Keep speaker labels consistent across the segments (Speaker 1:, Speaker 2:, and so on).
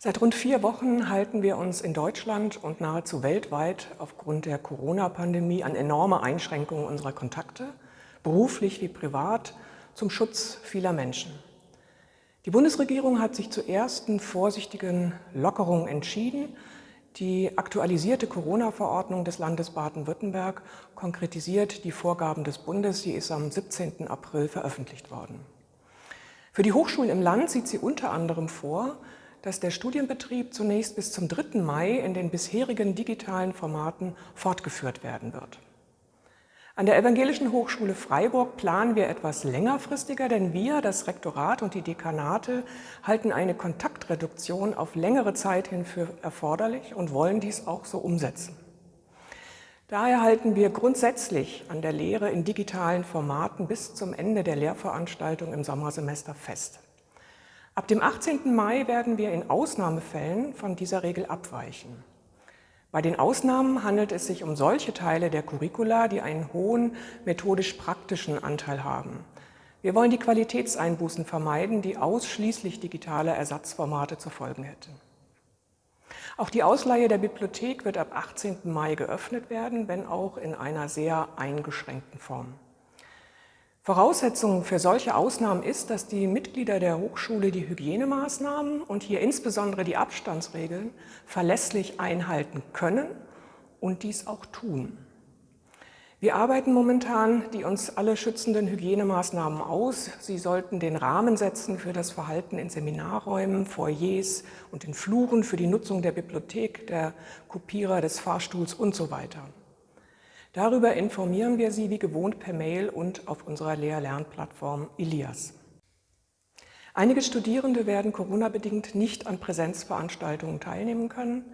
Speaker 1: Seit rund vier Wochen halten wir uns in Deutschland und nahezu weltweit aufgrund der Corona-Pandemie an enorme Einschränkungen unserer Kontakte, beruflich wie privat, zum Schutz vieler Menschen. Die Bundesregierung hat sich zu ersten vorsichtigen Lockerungen entschieden. Die aktualisierte Corona-Verordnung des Landes Baden-Württemberg konkretisiert die Vorgaben des Bundes. Sie ist am 17. April veröffentlicht worden. Für die Hochschulen im Land sieht sie unter anderem vor, dass der Studienbetrieb zunächst bis zum 3. Mai in den bisherigen digitalen Formaten fortgeführt werden wird. An der Evangelischen Hochschule Freiburg planen wir etwas längerfristiger, denn wir, das Rektorat und die Dekanate, halten eine Kontaktreduktion auf längere Zeit hin für erforderlich und wollen dies auch so umsetzen. Daher halten wir grundsätzlich an der Lehre in digitalen Formaten bis zum Ende der Lehrveranstaltung im Sommersemester fest. Ab dem 18. Mai werden wir in Ausnahmefällen von dieser Regel abweichen. Bei den Ausnahmen handelt es sich um solche Teile der Curricula, die einen hohen methodisch-praktischen Anteil haben. Wir wollen die Qualitätseinbußen vermeiden, die ausschließlich digitale Ersatzformate zur Folge hätten. Auch die Ausleihe der Bibliothek wird ab 18. Mai geöffnet werden, wenn auch in einer sehr eingeschränkten Form. Voraussetzung für solche Ausnahmen ist, dass die Mitglieder der Hochschule die Hygienemaßnahmen und hier insbesondere die Abstandsregeln verlässlich einhalten können und dies auch tun. Wir arbeiten momentan die uns alle schützenden Hygienemaßnahmen aus. Sie sollten den Rahmen setzen für das Verhalten in Seminarräumen, Foyers und in Fluren, für die Nutzung der Bibliothek, der Kopierer, des Fahrstuhls und so weiter. Darüber informieren wir Sie wie gewohnt per Mail und auf unserer Lehr-Lernplattform Ilias. Einige Studierende werden Corona-bedingt nicht an Präsenzveranstaltungen teilnehmen können,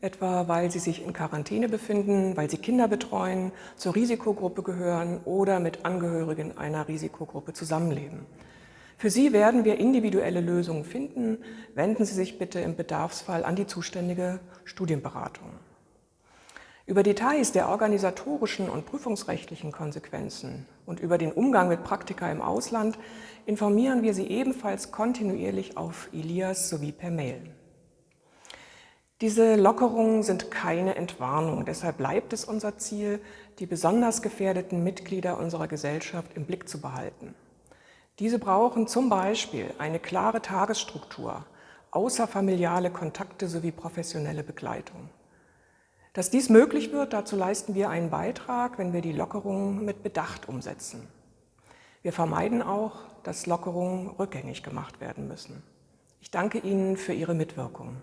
Speaker 1: etwa weil sie sich in Quarantäne befinden, weil sie Kinder betreuen, zur Risikogruppe gehören oder mit Angehörigen einer Risikogruppe zusammenleben. Für Sie werden wir individuelle Lösungen finden. Wenden Sie sich bitte im Bedarfsfall an die zuständige Studienberatung. Über Details der organisatorischen und prüfungsrechtlichen Konsequenzen und über den Umgang mit Praktika im Ausland informieren wir Sie ebenfalls kontinuierlich auf Ilias sowie per Mail. Diese Lockerungen sind keine Entwarnung, deshalb bleibt es unser Ziel, die besonders gefährdeten Mitglieder unserer Gesellschaft im Blick zu behalten. Diese brauchen zum Beispiel eine klare Tagesstruktur, außerfamiliale Kontakte sowie professionelle Begleitung. Dass dies möglich wird, dazu leisten wir einen Beitrag, wenn wir die Lockerungen mit Bedacht umsetzen. Wir vermeiden auch, dass Lockerungen rückgängig gemacht werden müssen. Ich danke Ihnen für Ihre Mitwirkung.